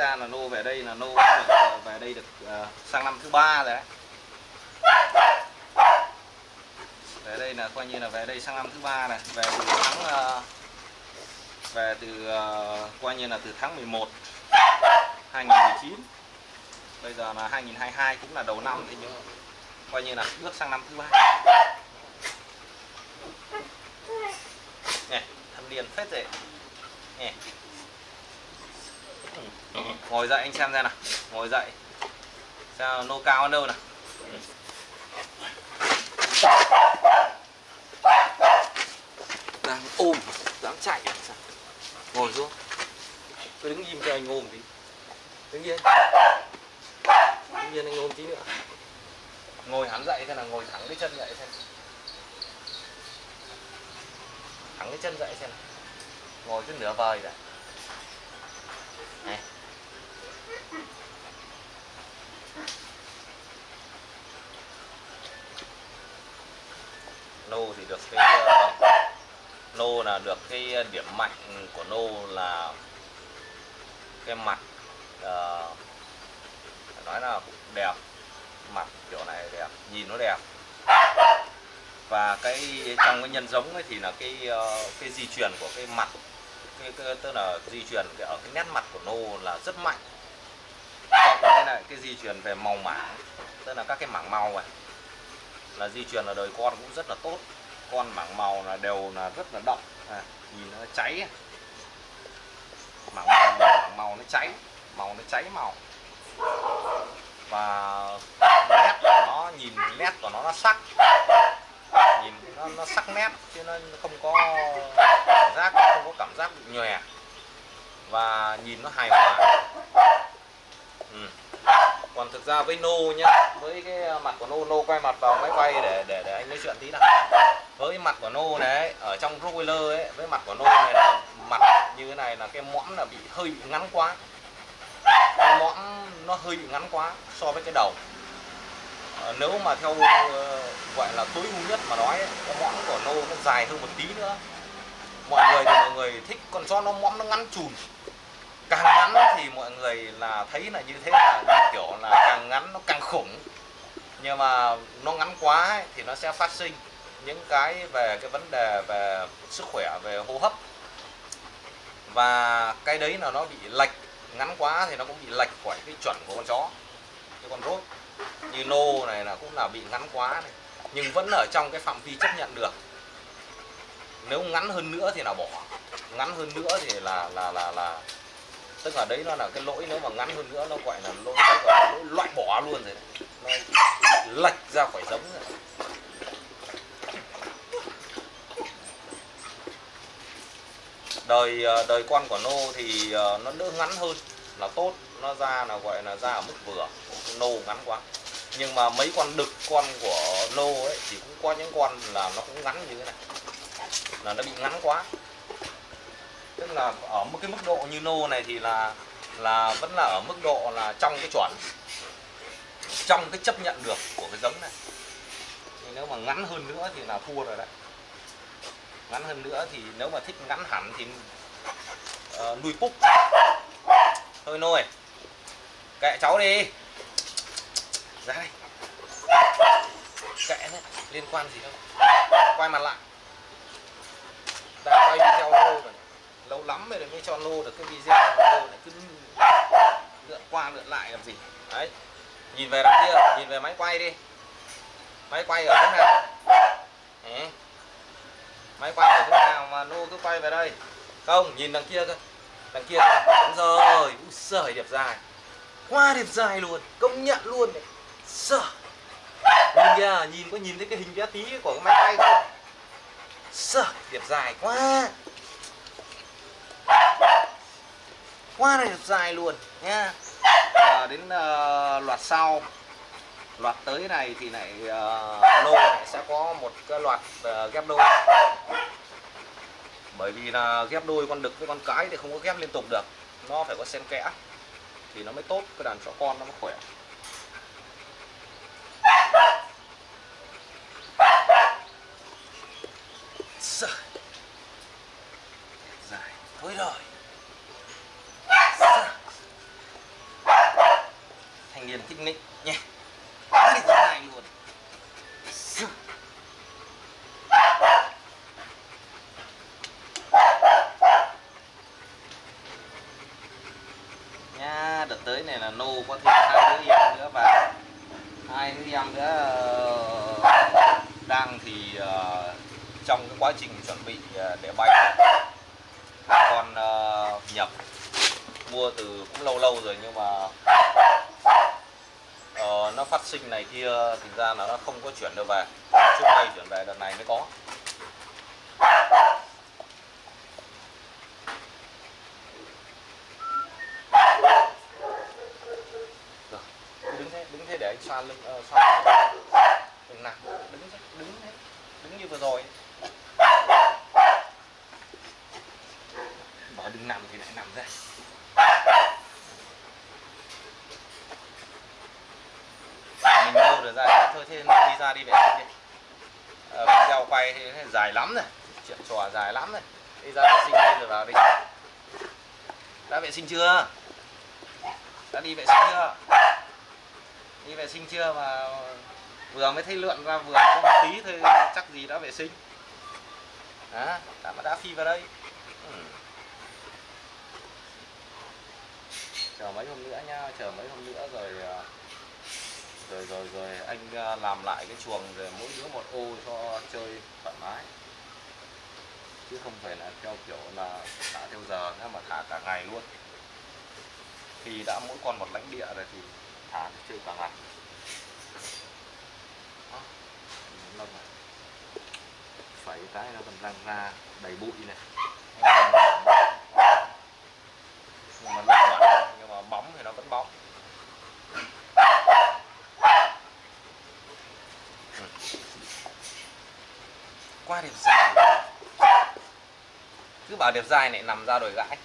ra là nô về đây là nô được, ờ, về đây được uh, sang năm thứ ba rồi đấy. Về đây là coi như là về đây sang năm thứ ba này về từ tháng uh, về từ uh, coi như là từ tháng 11 2019 bây giờ là 2022 cũng là đầu năm thì nhưng coi như là bước sang năm thứ ba. Nè thâm niên phết rồi nè ngồi dậy anh xem ra nào. Ngồi dậy. Sao nô cao ở đâu nào? Đang ôm dám chạy à? sao? Ngồi xuống. Tôi đứng im cho anh ôm tí. Đứng yên. Đứng yên anh ôm tí nữa. Ngồi hắn dậy thế là ngồi thẳng cái chân dậy xem. Thẳng cái chân dậy xem ngồi cứ nửa vời đã nô thì được cái ờ, nô là được cái điểm mạnh của nô là cái mặt uh, nói là cũng đẹp mặt kiểu này đẹp nhìn nó đẹp. Và cái trong cái nhân giống ấy thì là cái uh, cái di truyền của cái mặt cái, tức là di truyền cái ở cái nét mặt của nô là rất mạnh. Cộng cái này cái di truyền về màu mảng tức là các cái mảng màu này là di truyền là đời con cũng rất là tốt. Con mảng màu là đều là rất là đậm. À, nhìn nó cháy mảng màu, mảng màu nó cháy màu nó cháy màu. Và nét của nó nhìn nét của nó nó sắc nó, nó sắc nét chứ nó không có cảm giác không có cảm giác bị nhòe. Và nhìn nó hài hòa. Ừ. còn thực ra với nô nhá với cái mặt của nô nô quay mặt vào máy quay để để để anh nói chuyện tí nào. Với mặt của nô này ở trong roller ấy với mặt của nô này là mặt như thế này là cái mõm là bị hơi bị ngắn quá. Cái mõm nó hơi bị ngắn quá so với cái đầu. Ờ, nếu mà theo ờ, gọi là tối ưu nhất mà nói cái mõm của nô nó dài hơn một tí nữa. Mọi người thì mọi người thích còn cho nó mõm nó ngắn chùm càng ngắn thì mọi người là thấy là như thế là như kiểu là càng ngắn nó càng khủng. Nhưng mà nó ngắn quá ấy, thì nó sẽ phát sinh những cái về cái vấn đề về sức khỏe về hô hấp. Và cái đấy là nó bị lệch ngắn quá thì nó cũng bị lệch khỏi cái chuẩn của con chó như nô này là cũng là bị ngắn quá này nhưng vẫn ở trong cái phạm vi chấp nhận được. Nếu ngắn hơn nữa thì là bỏ ngắn hơn nữa thì là là là là tức là đấy nó là cái lỗi nếu mà ngắn hơn nữa nó gọi là lỗi, là lỗi loại bỏ luôn rồi. Đấy. nó lệch ra khỏi giống rồi. Đời ờ, đời con của nô thì ờ, nó đỡ ngắn hơn là tốt nó ra là gọi là ra ở mức vừa. Nô ngắn quá nhưng mà mấy con đực con của lô ấy thì cũng có những con là nó cũng ngắn như thế này. Là nó bị ngắn quá. Tức là ở một cái mức độ như nô này thì là là vẫn là ở mức độ là trong cái chuẩn. Trong cái chấp nhận được của cái giống này. Nhưng nếu mà ngắn hơn nữa thì là thua rồi đấy. Ngắn hơn nữa thì nếu mà thích ngắn hẳn thì uh, nuôi púc thôi nôi kệ cháu đi ra đây. Kệ đấy liên quan gì đâu. Quay mặt lại. Đã quay video lâu rồi. Lâu lắm rồi mới cho nô được cái video nô này, cứ lượn qua lượn lại làm gì. Đấy. Nhìn về đằng kia, nhìn về máy quay đi. Máy quay ở chỗ nào? Ừ. máy quay ở chỗ nào mà nô cứ quay về đây? Không, nhìn đằng kia cơ. Đằng kia. Đúng rồi. Úi giời, đẹp dài. Quá đẹp dài luôn. Công nhận luôn đấy sợ. Nhìn kìa nhìn có nhìn thấy cái hình bé tí của cái máy bay không? Sợ đẹp dài quá. Quá đẹp dài luôn nha à, ờ, đến uh, loạt sau. Loạt tới này thì lại uh, lô này sẽ có một cái loạt uh, ghép đôi. Bởi vì là ghép đôi con đực với con cái thì không có ghép liên tục được. Nó phải có xen kẽ. Thì nó mới tốt cái đàn chó con nó mới khỏe. Trời. dài thôi rồi. Thành niên thích nịnh nhé. Bắn đi thế này luôn. Nha đợt tới này là nô có thêm hai đứa em nữa và hai đứa em nữa ờ, đang thì trong cái quá trình chuẩn bị à, để bay. Con à, nhập mua từ cũng lâu lâu rồi nhưng mà ờ, nó phát sinh này kia thì ra là nó không có chuyển được về. Trước đây chuyển về đợt này mới có. Đứng thế đứng thế để anh xoa lưng uh, ờ, xoa đừng nằm đứng thế đứng thế đứng như vừa rồi đừng nằm thì lại nằm ra. Mình đâu được ra thôi thế đi ra đi vệ sinh đi à, video quay dài lắm rồi. Chuyện trò dài lắm rồi. Đi ra vệ sinh đi rồi vào đi. Đã vệ sinh chưa? Đã đi vệ sinh chưa? Đi vệ sinh chưa mà vừa mới thấy lượn ra vừa có một tí thôi chắc gì đã vệ sinh. Đó đã mà đã phi vào đây. Ừ. chờ mấy hôm nữa nhá chờ mấy hôm nữa rồi ờ, rồi rồi rồi anh ờ, làm lại cái chuồng rồi mỗi đứa một ô cho chơi thoải mái. Chứ không phải là theo kiểu là thả theo giờ nữa mà thả cả ngày luôn. Thì đã mỗi con một lãnh địa rồi thì thả chơi cả ngày. Đó, lông này phải cái nó còn răng ra đầy bụi này. Nhưng mà lông bẩn nhưng mà bóng thì nó vẫn bóng Ừ qua đẹp dài. Cứ bảo đẹp dài lại nằm ra đồi gãi.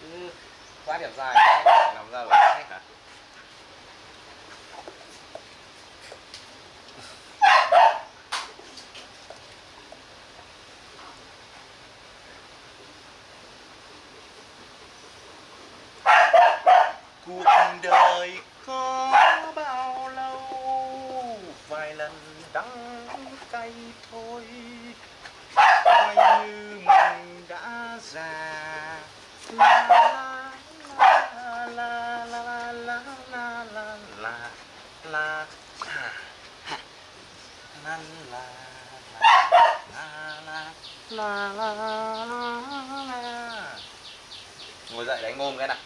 Cứ quá đẹp dài này nằm ra đồi thôi coi như mình đã già la la la la la la la la la la ha, ha. la la la la la la la la ngồi dậy đánh ôm cái nào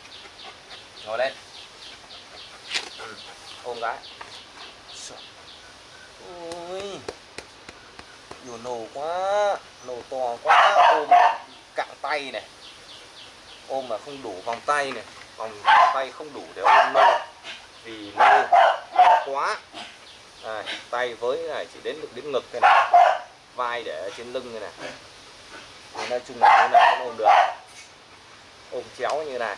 ngồi lên ôm cái ôi nhiều nổ quá nổ to quá. Ôm cạn tay này. Ôm mà không đủ vòng tay này. Vòng tay không đủ để ôm nô vì nô to quá. À, tay với này chỉ đến được đến ngực cái này. Vai để ở trên lưng này này. Thì nói chung là như này cũng ôm được. Ôm chéo như này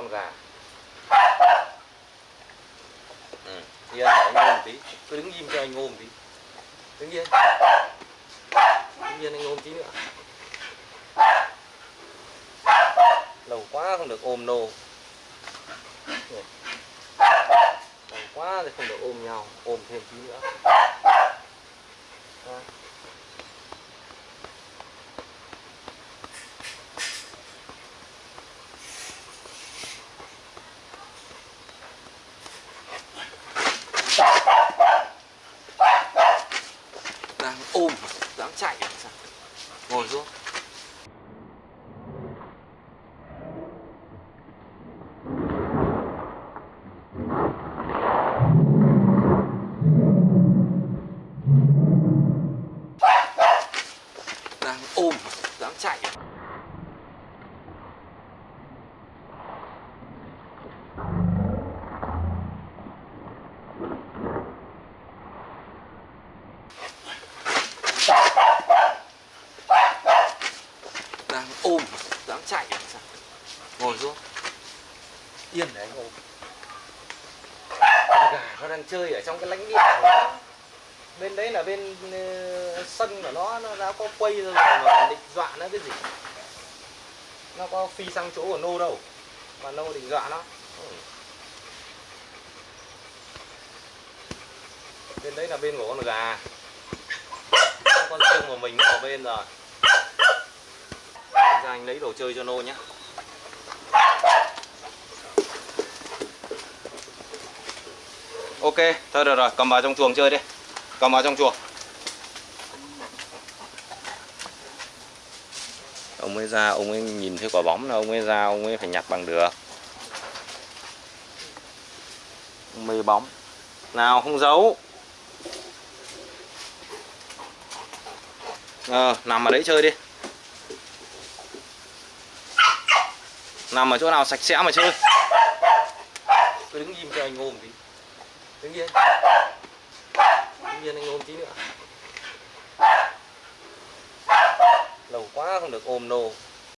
con gà ừ. anh để ngô một tí. Cứ đứng im cho anh ngô một tí. Đứng yên. Đứng yên anh ngô một tí nữa. Lâu quá không được ôm nô. Lâu quá thì không được ôm nhau. Ôm thêm tí nữa à. đang ôm dám chạy làm sao ngồi xuống đang ôm dám chạy đang ôm dám chạy làm sao ngồi xuống. Yên để anh ôm. Gà nó đang chơi ở trong cái lãnh địa của nó. Bên đấy là bên uh, sân của nó nó đã có quay rồi mà định dọa nó cái gì? Nó có phi sang chỗ của nô đâu mà nô định dọa nó. Bên đấy là bên của con gà. Con riêng của mình ở bên rồi. Thành ra anh lấy đồ chơi cho nô nhé ok thôi được rồi cầm vào trong chuồng chơi đi. Cầm vào trong chuồng. Ông ấy ra ông ấy nhìn thấy quả bóng là ông ấy ra ông ấy phải nhặt bằng được. Mê bóng. Nào không giấu. Ờ, nằm ở đấy chơi đi. Nằm ở chỗ nào sạch sẽ mà chơi. Cứ đứng im cho anh ôm tí đứng yên. Đứng yên anh ôm tí nữa. Lâu quá không được ôm nô.